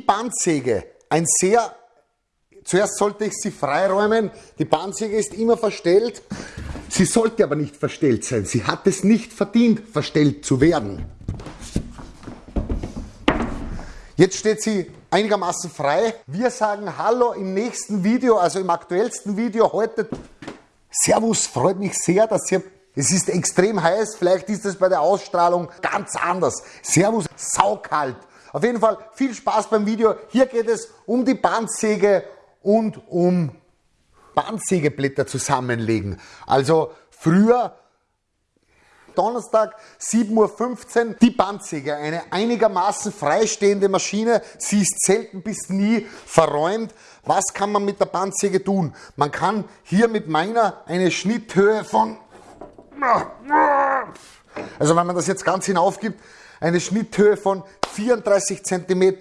Bandsäge, ein sehr, zuerst sollte ich sie freiräumen, die Bandsäge ist immer verstellt, sie sollte aber nicht verstellt sein, sie hat es nicht verdient, verstellt zu werden. Jetzt steht sie einigermaßen frei. Wir sagen Hallo im nächsten Video, also im aktuellsten Video heute. Servus, freut mich sehr, dass ihr es ist extrem heiß, vielleicht ist es bei der Ausstrahlung ganz anders. Servus, saukalt. Auf jeden Fall viel Spaß beim Video. Hier geht es um die Bandsäge und um Bandsägeblätter zusammenlegen. Also früher Donnerstag 7.15 Uhr die Bandsäge, eine einigermaßen freistehende Maschine. Sie ist selten bis nie verräumt. Was kann man mit der Bandsäge tun? Man kann hier mit meiner eine Schnitthöhe von also wenn man das jetzt ganz hinaufgibt, eine Schnitthöhe von 34 cm.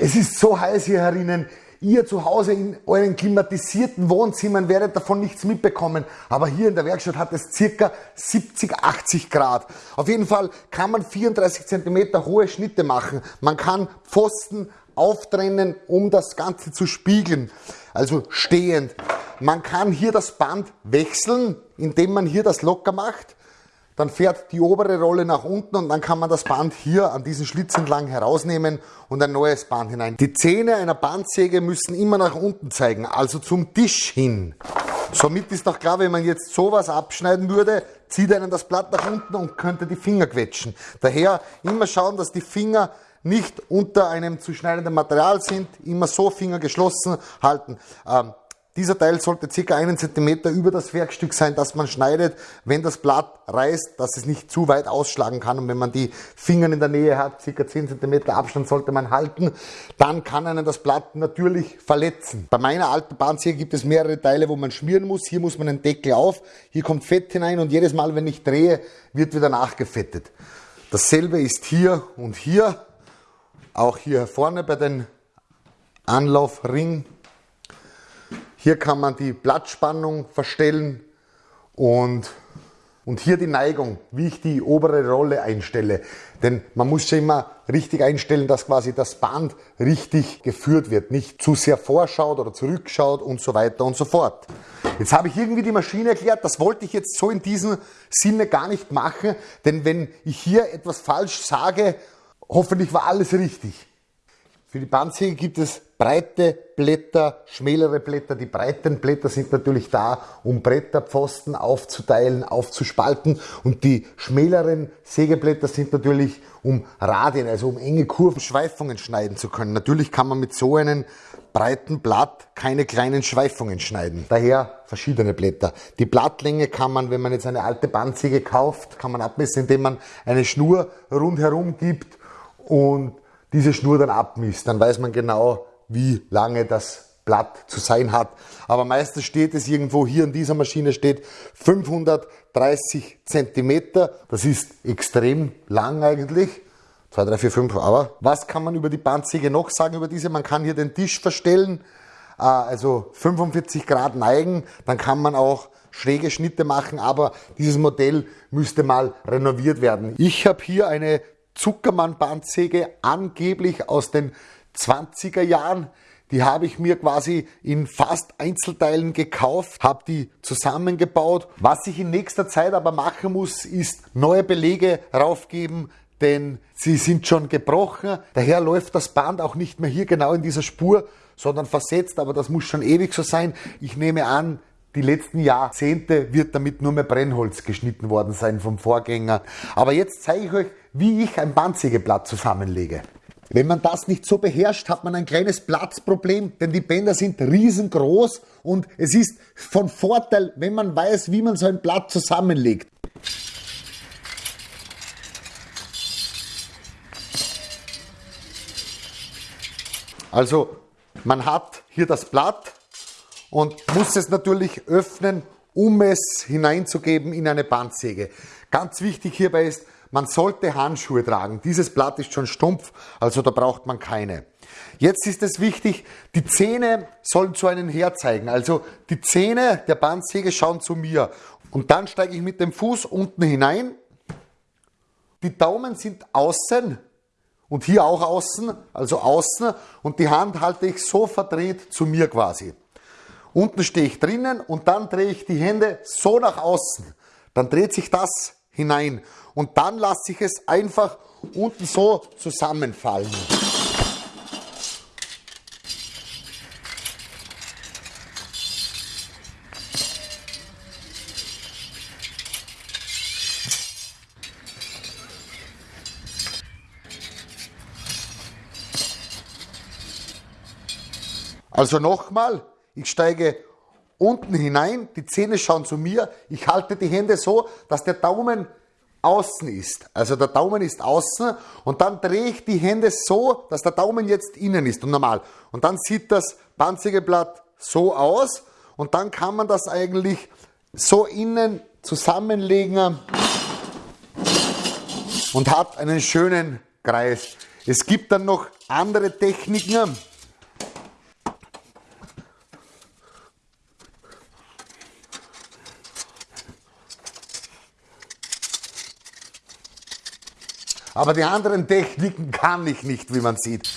Es ist so heiß hier herinnen. Ihr zu Hause in euren klimatisierten Wohnzimmern werdet davon nichts mitbekommen. Aber hier in der Werkstatt hat es circa 70, 80 Grad. Auf jeden Fall kann man 34 cm hohe Schnitte machen. Man kann Pfosten auftrennen, um das Ganze zu spiegeln. Also stehend. Man kann hier das Band wechseln, indem man hier das locker macht. Dann fährt die obere Rolle nach unten und dann kann man das Band hier an diesen Schlitz entlang herausnehmen und ein neues Band hinein. Die Zähne einer Bandsäge müssen immer nach unten zeigen, also zum Tisch hin. Somit ist doch klar, wenn man jetzt sowas abschneiden würde, zieht einen das Blatt nach unten und könnte die Finger quetschen. Daher immer schauen, dass die Finger nicht unter einem zu schneidenden Material sind, immer so Finger geschlossen halten. Ähm, dieser Teil sollte ca. einen Zentimeter über das Werkstück sein, das man schneidet, wenn das Blatt reißt, dass es nicht zu weit ausschlagen kann. Und wenn man die Finger in der Nähe hat, ca. 10 Zentimeter Abstand sollte man halten, dann kann einen das Blatt natürlich verletzen. Bei meiner alten Bahnsäge gibt es mehrere Teile, wo man schmieren muss. Hier muss man den Deckel auf, hier kommt Fett hinein und jedes Mal, wenn ich drehe, wird wieder nachgefettet. Dasselbe ist hier und hier, auch hier vorne bei den Anlaufring hier kann man die Blattspannung verstellen und, und hier die Neigung, wie ich die obere Rolle einstelle. Denn man muss ja immer richtig einstellen, dass quasi das Band richtig geführt wird, nicht zu sehr vorschaut oder zurückschaut und so weiter und so fort. Jetzt habe ich irgendwie die Maschine erklärt, das wollte ich jetzt so in diesem Sinne gar nicht machen, denn wenn ich hier etwas falsch sage, hoffentlich war alles richtig. Für die Bandsäge gibt es breite Blätter, schmälere Blätter. Die breiten Blätter sind natürlich da, um Bretterpfosten aufzuteilen, aufzuspalten. Und die schmäleren Sägeblätter sind natürlich, um Radien, also um enge Kurven, Schweifungen schneiden zu können. Natürlich kann man mit so einem breiten Blatt keine kleinen Schweifungen schneiden. Daher verschiedene Blätter. Die Blattlänge kann man, wenn man jetzt eine alte Bandsäge kauft, kann man abmessen, indem man eine Schnur rundherum gibt und diese Schnur dann abmisst, dann weiß man genau, wie lange das Blatt zu sein hat. Aber meistens steht es irgendwo hier in dieser Maschine steht 530 Zentimeter. Das ist extrem lang eigentlich. 2, 3, 4, 5. Aber was kann man über die Bandsäge noch sagen über diese? Man kann hier den Tisch verstellen, äh, also 45 Grad neigen. Dann kann man auch schräge Schnitte machen, aber dieses Modell müsste mal renoviert werden. Ich habe hier eine Zuckermann-Bandsäge angeblich aus den 20er Jahren. Die habe ich mir quasi in fast Einzelteilen gekauft, habe die zusammengebaut. Was ich in nächster Zeit aber machen muss, ist neue Belege raufgeben, denn sie sind schon gebrochen. Daher läuft das Band auch nicht mehr hier genau in dieser Spur, sondern versetzt, aber das muss schon ewig so sein. Ich nehme an, die letzten Jahrzehnte wird damit nur mehr Brennholz geschnitten worden sein vom Vorgänger. Aber jetzt zeige ich euch, wie ich ein Bandsägeblatt zusammenlege. Wenn man das nicht so beherrscht, hat man ein kleines Platzproblem, denn die Bänder sind riesengroß und es ist von Vorteil, wenn man weiß, wie man so ein Blatt zusammenlegt. Also man hat hier das Blatt und muss es natürlich öffnen, um es hineinzugeben in eine Bandsäge. Ganz wichtig hierbei ist, man sollte Handschuhe tragen. Dieses Blatt ist schon stumpf, also da braucht man keine. Jetzt ist es wichtig, die Zähne sollen zu einem herzeigen. Also die Zähne der Bandsäge schauen zu mir. Und dann steige ich mit dem Fuß unten hinein. Die Daumen sind außen und hier auch außen, also außen und die Hand halte ich so verdreht zu mir quasi. Unten stehe ich drinnen und dann drehe ich die Hände so nach außen. Dann dreht sich das hinein und dann lasse ich es einfach unten so zusammenfallen. Also nochmal, ich steige unten hinein, die Zähne schauen zu mir, ich halte die Hände so, dass der Daumen außen ist. Also der Daumen ist außen und dann drehe ich die Hände so, dass der Daumen jetzt innen ist und normal. Und dann sieht das Panzergeblatt so aus und dann kann man das eigentlich so innen zusammenlegen und hat einen schönen Kreis. Es gibt dann noch andere Techniken. Aber die anderen Techniken kann ich nicht, wie man sieht.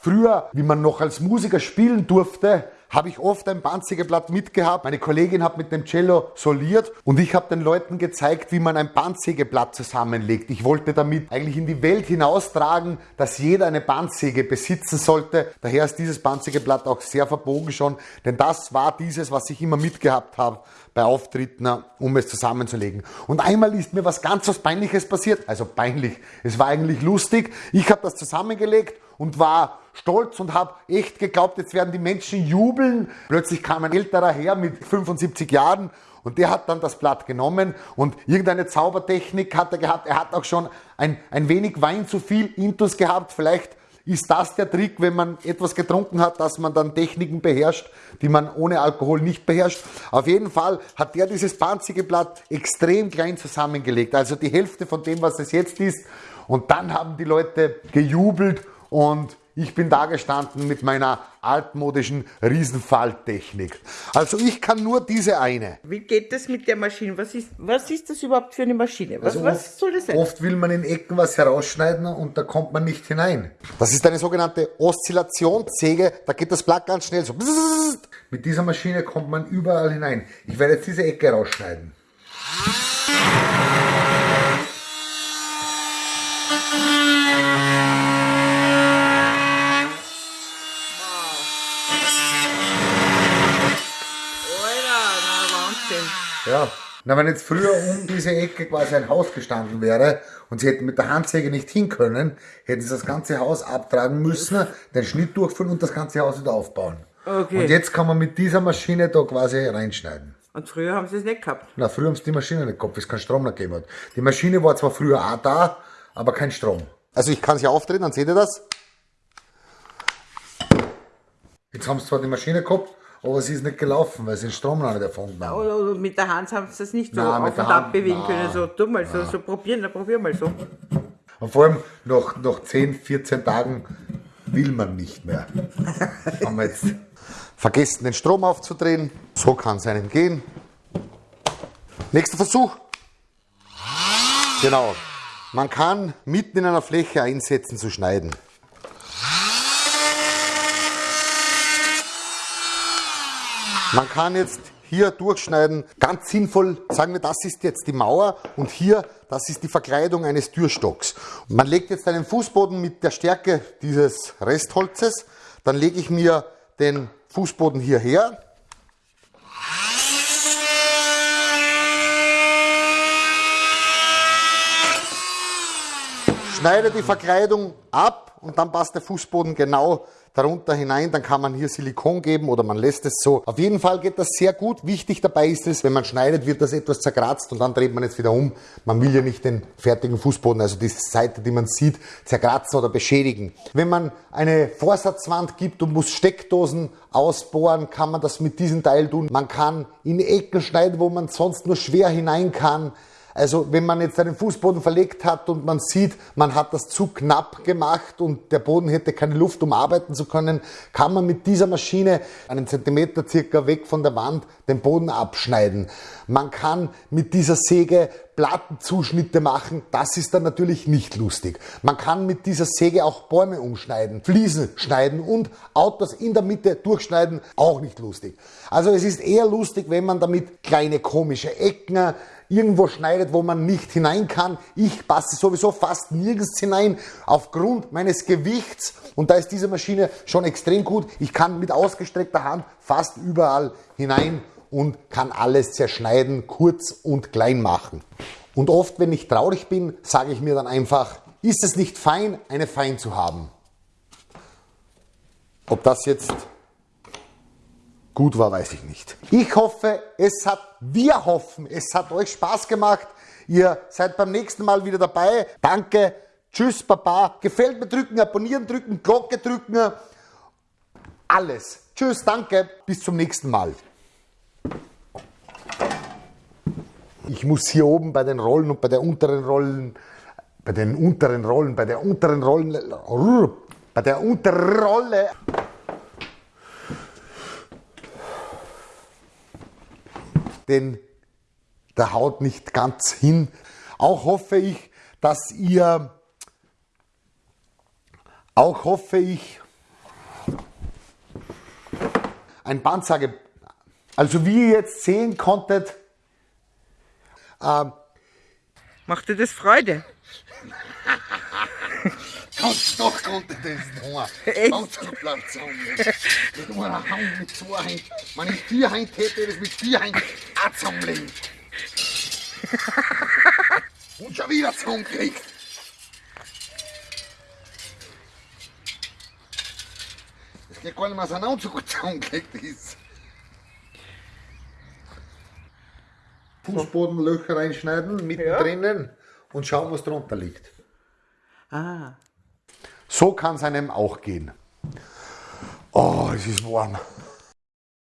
Früher, wie man noch als Musiker spielen durfte, habe ich oft ein Bandzigerblatt mitgehabt. Meine Kollegin hat mit dem Cello soliert und ich habe den Leuten gezeigt, wie man ein Bandsägeblatt zusammenlegt. Ich wollte damit eigentlich in die Welt hinaustragen, dass jeder eine Bandsäge besitzen sollte. Daher ist dieses Bandsägeblatt auch sehr verbogen schon, denn das war dieses, was ich immer mitgehabt habe bei Auftritten, um es zusammenzulegen. Und einmal ist mir was ganz was Peinliches passiert. Also peinlich. Es war eigentlich lustig. Ich habe das zusammengelegt und war stolz und habe echt geglaubt, jetzt werden die Menschen jubeln. Plötzlich kam ein älterer Herr mit 75 Jahren und der hat dann das Blatt genommen und irgendeine Zaubertechnik hat er gehabt. Er hat auch schon ein, ein wenig Wein zu viel Intus gehabt. Vielleicht ist das der Trick, wenn man etwas getrunken hat, dass man dann Techniken beherrscht, die man ohne Alkohol nicht beherrscht. Auf jeden Fall hat der dieses panzige Blatt extrem klein zusammengelegt, also die Hälfte von dem, was es jetzt ist. Und dann haben die Leute gejubelt und ich bin da gestanden mit meiner altmodischen Riesenfalltechnik. Also ich kann nur diese eine. Wie geht das mit der Maschine? Was ist, was ist das überhaupt für eine Maschine? Was, Also was soll das sein? Oft will man in Ecken was herausschneiden und da kommt man nicht hinein. Das ist eine sogenannte Oszillationssäge. Da geht das Blatt ganz schnell so. Mit dieser Maschine kommt man überall hinein. Ich werde jetzt diese Ecke rausschneiden. Ja. Na, wenn jetzt früher um diese Ecke quasi ein Haus gestanden wäre und sie hätten mit der Handsäge nicht hin können, hätten sie das ganze Haus abtragen müssen, den Schnitt durchführen und das ganze Haus wieder aufbauen. Okay. Und jetzt kann man mit dieser Maschine da quasi reinschneiden. Und früher haben sie es nicht gehabt. Na, früher haben sie die Maschine nicht gehabt, weil es keinen Strom mehr gegeben hat. Die Maschine war zwar früher auch da, aber kein Strom. Also ich kann sie aufdrehen, dann seht ihr das. Jetzt haben sie zwar die Maschine gehabt, aber sie ist nicht gelaufen, weil sie den Strom noch nicht erfunden haben. Oder, oder mit der Hand haben sie das nicht so Nein, auf und ab bewegen können. So, tu mal so, so probieren, dann probier mal so. Und vor allem nach, nach 10, 14 Tagen will man nicht mehr. haben wir jetzt vergessen, den Strom aufzudrehen. So kann es einem gehen. Nächster Versuch. Genau. Man kann mitten in einer Fläche einsetzen zu schneiden. Man kann jetzt hier durchschneiden, ganz sinnvoll, sagen wir, das ist jetzt die Mauer und hier, das ist die Verkleidung eines Türstocks. Man legt jetzt einen Fußboden mit der Stärke dieses Restholzes, dann lege ich mir den Fußboden hierher. Schneide die Verkleidung ab und dann passt der Fußboden genau darunter hinein. Dann kann man hier Silikon geben oder man lässt es so. Auf jeden Fall geht das sehr gut. Wichtig dabei ist es, wenn man schneidet, wird das etwas zerkratzt und dann dreht man jetzt wieder um. Man will ja nicht den fertigen Fußboden, also die Seite, die man sieht, zerkratzen oder beschädigen. Wenn man eine Vorsatzwand gibt und muss Steckdosen ausbohren, kann man das mit diesem Teil tun. Man kann in Ecken schneiden, wo man sonst nur schwer hinein kann. Also wenn man jetzt einen Fußboden verlegt hat und man sieht, man hat das zu knapp gemacht und der Boden hätte keine Luft, um arbeiten zu können, kann man mit dieser Maschine einen Zentimeter circa weg von der Wand den Boden abschneiden. Man kann mit dieser Säge Plattenzuschnitte machen, das ist dann natürlich nicht lustig. Man kann mit dieser Säge auch Bäume umschneiden, Fliesen schneiden und Autos in der Mitte durchschneiden, auch nicht lustig. Also es ist eher lustig, wenn man damit kleine komische Ecken irgendwo schneidet, wo man nicht hinein kann. Ich passe sowieso fast nirgends hinein aufgrund meines Gewichts und da ist diese Maschine schon extrem gut. Ich kann mit ausgestreckter Hand fast überall hinein und kann alles zerschneiden, kurz und klein machen. Und oft, wenn ich traurig bin, sage ich mir dann einfach, ist es nicht fein, eine Fein zu haben? Ob das jetzt gut war, weiß ich nicht. Ich hoffe, es hat, wir hoffen, es hat euch Spaß gemacht. Ihr seid beim nächsten Mal wieder dabei. Danke. Tschüss, Papa. Gefällt mir drücken, abonnieren drücken, Glocke drücken. Alles. Tschüss, danke. Bis zum nächsten Mal. Ich muss hier oben bei den Rollen und bei der unteren Rollen, bei den unteren Rollen, bei der unteren Rollen, bei der unteren Rolle. Denn der haut nicht ganz hin. Auch hoffe ich, dass ihr, auch hoffe ich, ein Bandsage, also wie ihr jetzt sehen konntet, ähm, Macht dir das Freude? Ganz doch konnte das noch. Echt? Ganz am Platz Mit einer Hand, mit zwei Händen. Wenn ich vier Hände hätte, das mit vier Händen auch zusammenlegen. Und schon wieder zusammengekriegt. Das geht gar nicht mehr auseinander, so gut zusammengekriegt ist. Fußbodenlöcher reinschneiden, mittendrin und schauen, was drunter liegt. Ah. So kann es einem auch gehen. Oh, es ist warm.